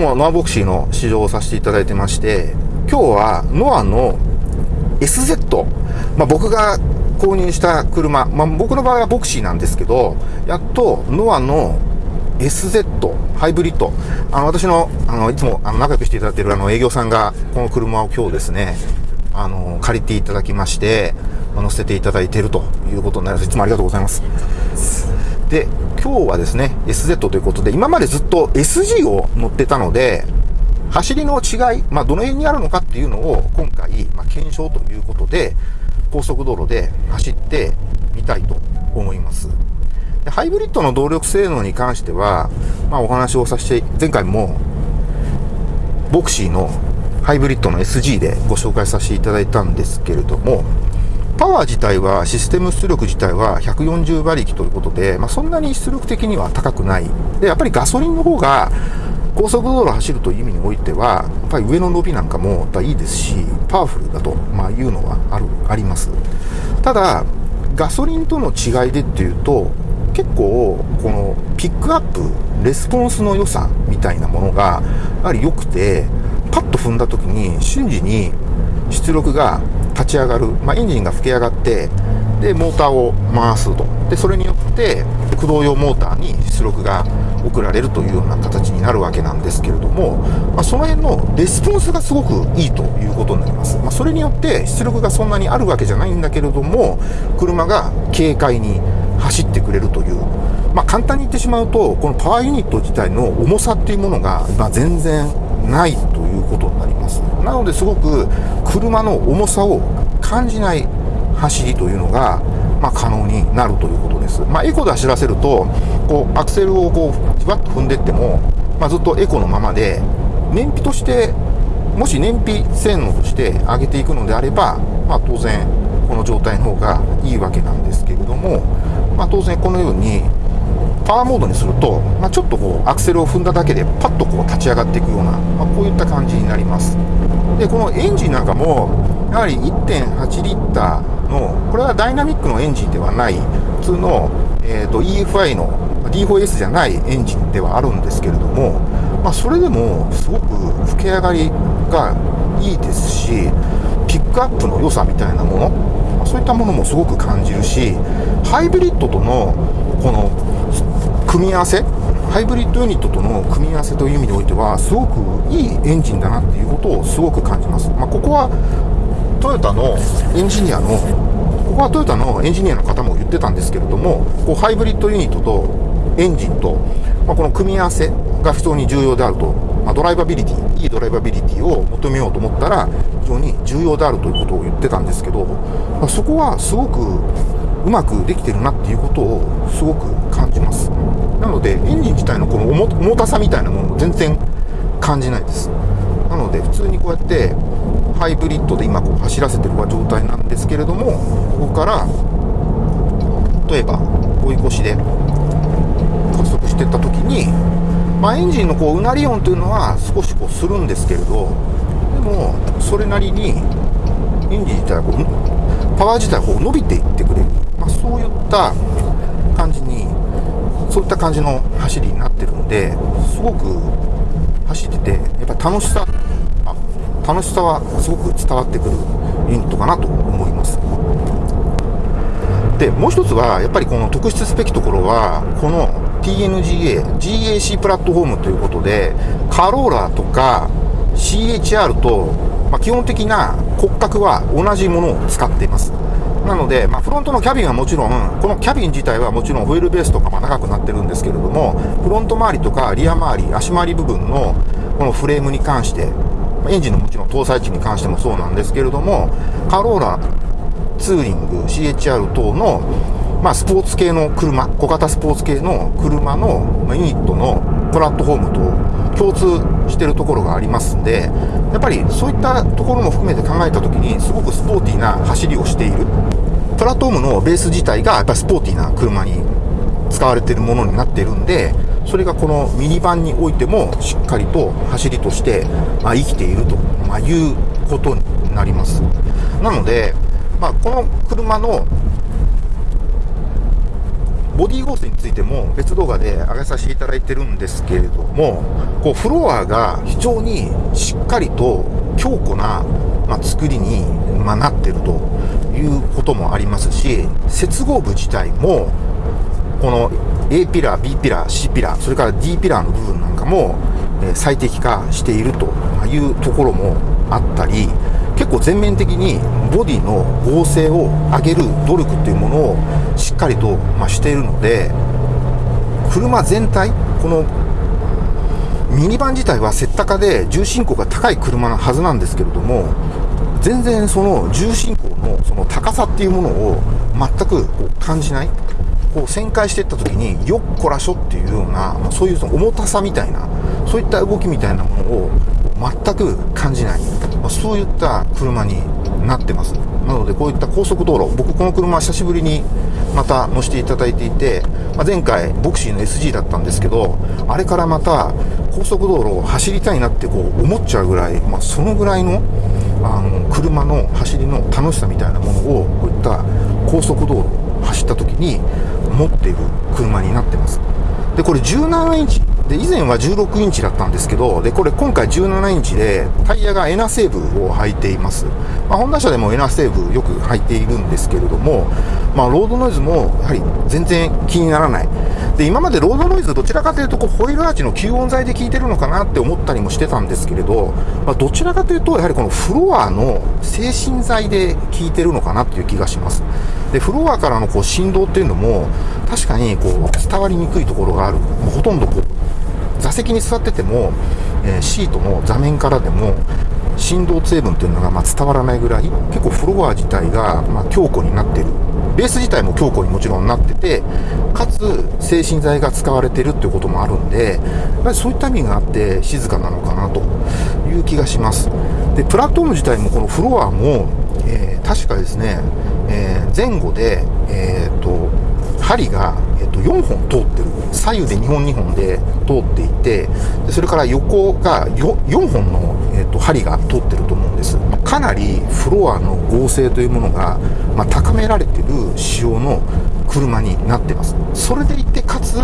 もノアボクシーの試乗をさせていただいてまして、今日はノアの SZ、まあ、僕が購入した車、まあ、僕の場合はボクシーなんですけど、やっとノアの SZ ハイブリッド。あの、私の、あの、いつも、あの、仲良くしていただいている、あの、営業さんが、この車を今日ですね、あの、借りていただきまして、乗せていただいているということになります。いつもありがとうございます。で、今日はですね、SZ ということで、今までずっと SG を乗ってたので、走りの違い、まあ、どの辺にあるのかっていうのを今回、まあ、検証ということで、高速道路で走ってみたいと思います。でハイブリッドの動力性能に関しては、まあ、お話をさせて、前回も、ボクシーのハイブリッドの SG でご紹介させていただいたんですけれども、パワー自体は、システム出力自体は140馬力ということで、まあ、そんなに出力的には高くない。で、やっぱりガソリンの方が、高速道路走るという意味においては、やっぱり上の伸びなんかもいいですし、パワフルだと、まあ、いうのはある、あります。ただ、ガソリンとの違いでっていうと、結構、このピックアップ、レスポンスの良さみたいなものが、やはり良くて、パッと踏んだ時に瞬時に出力が立ち上がる、まあ、エンジンが吹き上がってでモーターを回すと。でそれによって駆動用モーターに出力が送られるというような形になるわけなんですけれども、まあ、その辺のレスポンスがすごくいいということになります、まあ、それによって出力がそんなにあるわけじゃないんだけれども車が軽快に走ってくれるという、まあ、簡単に言ってしまうとこのパワーユニット自体の重さっていうものが、ま全然ないということます。なのですごく車の重さを感じない走りというのが、まあ、可能になるということです、まあ、エコで走らせるとこうアクセルをこうじわっと踏んでいっても、まあ、ずっとエコのままで燃費としてもし燃費性能として上げていくのであれば、まあ、当然この状態の方がいいわけなんですけれども、まあ、当然このようにパワーモードにすると、まあ、ちょっとこうアクセルを踏んだだけでパッとこう立ち上がっていくような、まあ、こういった感じになります。でこのエンジンなんかもやはり1.8リッターのこれはダイナミックのエンジンではない普通の、えーと、EFI の D4S じゃないエンジンではあるんですけれども、まあ、それでもすごく吹き上がりがいいですしピックアップの良さみたいなもの、そういったものもすごく感じるしハイブリッドとの組み合わせ？ハイブリッドユニットとの組み合わせという意味においてはすごくいいエンジンだなっていうことをすごく感じます、まあ、ここはトヨタのエンジニアのここはトヨタのエンジニアの方も言ってたんですけれどもこうハイブリッドユニットとエンジンと、まあ、この組み合わせが非常に重要であると、まあ、ドライバビリティいいドライバビリティを求めようと思ったら非常に重要であるということを言ってたんですけど、まあ、そこはすごくうまくできてるなっていうことをすごく感じます。なのでエンジン自体のこの重たさみたいなものも全然感じないです。なので普通にこうやってハイブリッドで今こう走らせてる状態なんですけれどもここから例えば追い越しで加速していった時に、まあ、エンジンのこううなり音というのは少しこうするんですけれどでもそれなりにエンジン自体はこうパワー自体はこう伸びていってくれる。まあ、そういった感じにそういった感じの走りになってるのですごく走っててやっぱ楽しさ楽しさはすごく伝わってくるユニットかなと思います。でもう一つはやっぱりこの特筆すべきところはこの TNGA GAC プラットフォームということでカローラとか CHR と、まあ、基本的な骨格は同じものを使っています。なので、まあ、フロントのキャビンはもちろん、このキャビン自体はもちろんホイールベースとかも長くなってるんですけれども、フロント周りとかリア周り、足回り部分のこのフレームに関して、エンジンのもちろん搭載値に関してもそうなんですけれども、カローラツーリング、CHR 等の、まあ、スポーツ系の車、小型スポーツ系の車のユニットのプラットフォームと共通してるところがありますんで、やっぱりそういったところも含めて考えたときに、すごくスポーティーな走りをしている。プラットフォームのベース自体がやっぱりスポーティーな車に使われているものになっているんで、それがこのミニバンにおいてもしっかりと走りとして、まあ、生きていると、まあ、いうことになります。なので、まあ、この車のボディーゴーストについても別動画で上げさせていただいてるんですけれども、こうフロアが非常にしっかりと強固な、まあ、作りに、まあ、なってるということもありますし、接合部自体も、この A ピラー、B ピラー、C ピラー、それから D ピラーの部分なんかも、え最適化しているというところもあったり、結構全面的にボディの合成を上げる努力っていうものをしっかりと、ましているので車全体このミニバン自体はセッタカで重心高が高い車のはずなんですけれども全然その重心高のその高さっていうものを全く感じない。こう旋回していった時によっこらしょっていうような、まあ、そういうその重たさみたいなそういった動きみたいなものを全く感じない、まあ、そういった車になってます。なのでこういった高速道路僕この車久しぶりにまた乗せていただいていて、まあ、前回ボクシーの SG だったんですけどあれからまた高速道路を走りたいなってこう思っちゃうぐらい、まあ、そのぐらいのあの車の走りの楽しさみたいなものをこういった高速道路を走った時に持っている車になってます。でこれ17インチで、以前は16インチだったんですけど、で、これ今回17インチで、タイヤがエナセーブを履いています。まあ、ホンダ車でもエナセーブよく履いているんですけれども、まあ、ロードノイズもやはり全然気にならない。で、今までロードノイズどちらかというと、こう、ホイールアーチの吸音材で効いてるのかなって思ったりもしてたんですけれど、まあ、どちらかというと、やはりこのフロアの精神材で効いてるのかなっていう気がします。で、フロアからのこう振動っていうのも、確かにこう、伝わりにくいところがある。ほとんどこう、座席に座ってても、えー、シートの座面からでも振動成分というのがま伝わらないぐらい結構フロア自体がま強固になってる。ベース自体も強固にもちろんなっててかつ精神剤が使われてるっていうこともあるんでやっぱりそういった意味があって静かなのかなという気がします。でプラットフォーム自体もこのフロアも、えー、確かですね、えー、前後で、えーと針が、えっと、4本通ってる。左右で2本2本で通っていてでそれから横が 4, 4本の、えっと、針が通ってると思うんです。かなりフロアの合成というものが、まあ、高められてる仕様の車になってます。それでいてかつ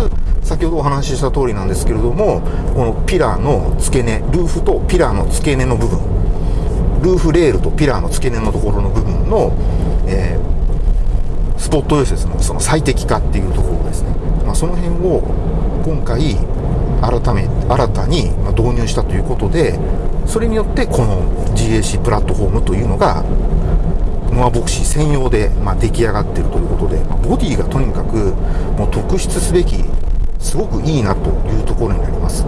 先ほどお話しした通りなんですけれどもこのピラーの付け根ルーフとピラーの付け根の部分ルーフレールとピラーの付け根のところの部分の、えースポット溶接のその最適化っていうところですね、その辺を今回改め新たに導入したということでそれによってこの GAC プラットフォームというのがノアボクシー専用で、まあ、出来上がっているということで、ま、ボディがとにかくもう特筆すべきすごくいいなというところになります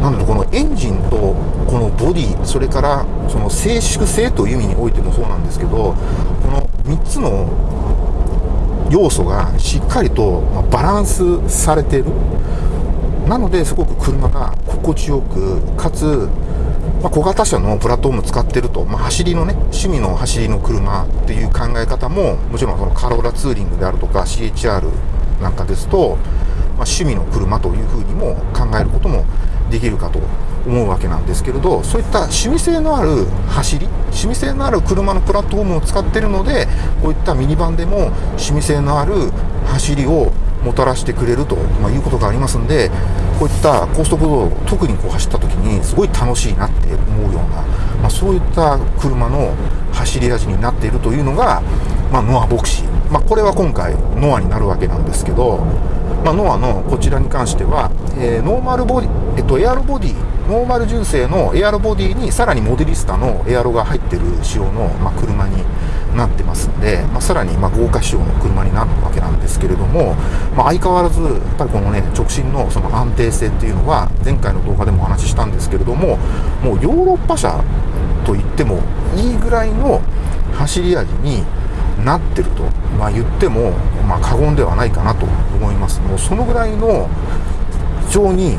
なのでこのエンジンとこのボディそれからその静粛性という意味においてもそうなんですけどこの3つの要素がしっかりとバランスされてる。なのですごく車が心地よくかつ、ま、小型車のプラットフォーム使ってると、まあ、走りのね趣味の走りの車っていう考え方ももちろんそのカローラツーリングであるとか CHR なんかですと、まあ、趣味の車というふうにも考えることもできるかと思うわけなんですけれどそういった趣味性のある走り趣味性のある車のプラットフォームを使っているのでこういったミニバンでも趣味性のある走りをもたらしてくれると、ま、いうことがありますんでこういった高速道路特にこう走った時にすごい楽しいなって思うような、まあ、そういった車の走り味になっているというのが、まあ、ノアヴォクシー、まあ、これは今回ノアになるわけなんですけど、ま、ノアのこちらに関しては、えー、ノーマルボディ、っと、エアロボディノーマル純正のエアロボディにさらにモデリスタのエアロが入ってる仕様の、まあ、車になってますんで、まあ、さらにま豪華仕様の車になるわけなんですけれども、まあ、相変わらずやっぱりこのね直進のその安定性っていうのは前回の動画でもお話ししたんですけれどももうヨーロッパ車と言ってもいいぐらいの走り味になってると、まあ、言っても、ま、過言ではないかなと思います。もうそのぐらいの非常に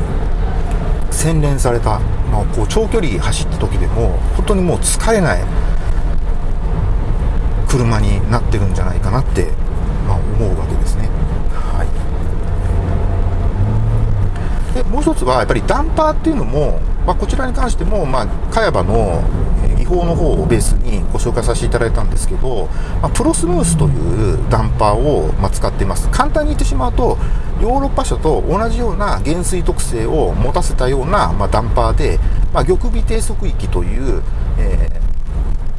洗練された、まあ、こう長距離走った時でも本当にもう疲れない車になってるんじゃないかなって、まあ、思うわけですね。はい、でもう一つはやっぱりダンパーっていうのも、まあ、こちらに関しても、まあ、茅場の技法の方をベースにご紹介させていただいたんですけど、まあ、プロスムースというダンパーを、ま使っています簡単に言ってしまうとヨーロッパ車と同じような減衰特性を持たせたような、まあ、ダンパーで、まあ、玉尾低速域という、え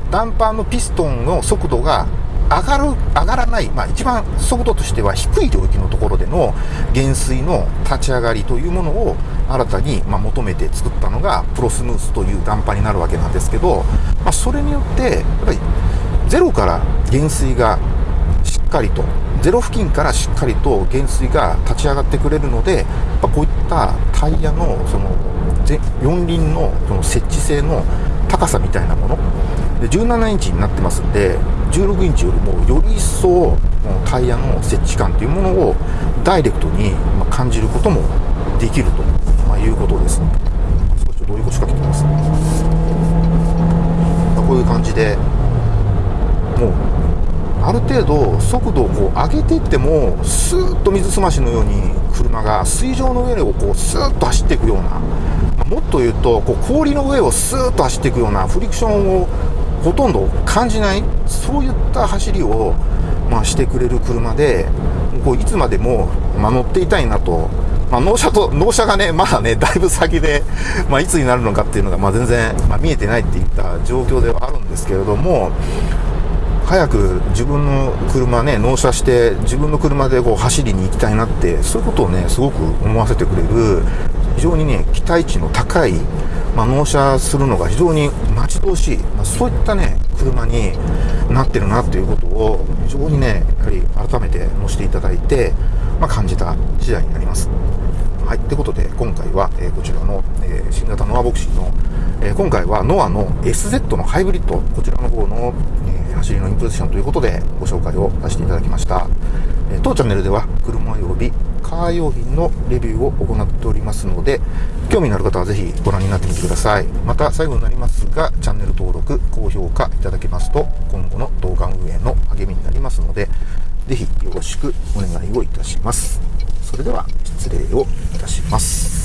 ー、ダンパーのピストンの速度が上がる、上がらない、まあ一番速度としては低い領域のところでの減衰の立ち上がりというものを新たにま求めて作ったのがプロスムースというダンパーになるわけなんですけど、まあ、それによってやっぱりゼロから減衰がかりとゼロ付近からしっかりと減衰が立ち上がってくれるので、やっぱこういったタイヤのその四輪のその設置性の高さみたいなもの。で17インチになってますんで16インチよりもより一層タイヤの設置感というものをダイレクトに感じることもできると、まいうことです。少しどういう腰掛けてます。こういう感じでもうある程度速度をこう上げていってもスーッと水すましのように車が水上の上をこうスーッと走っていくようなもっと言うとこう氷の上をスーッと走っていくようなフリクションをほとんど感じないそういった走りを、まあ、してくれる車でこういつまでも、まあ、乗っていたいなと、まあ、納車と納車がねまだねだいぶ先で、まあ、いつになるのかっていうのが、まあ、全然、まあ、見えてないっていった状況ではあるんですけれども早く自分の車ね納車して自分の車でこう走りに行きたいなってそういうことをねすごく思わせてくれる非常にね期待値の高いまあ、納車するのが非常に待ち遠しい、まあ、そういったね、車になってるなっていうことを非常にね、やはり改めて乗せていただいて、まあ、感じた次第になります。はい。ということで、今回は、えー、こちらの、えー、新型ノアボクシーの、えー、今回はノアの SZ のハイブリッド、こちらの方の、え走りのインプレッションということでご紹介をさせていただきました。え当チャンネルでは車及びカー用品のレビューを行っておりますので、興味のある方はぜひご覧になってみてください。また最後になりますが、チャンネル登録、高評価いただけますと、今後の動画運営の励みになりますので、ぜひよろしくお願いをいたします。それでは失礼をいたします。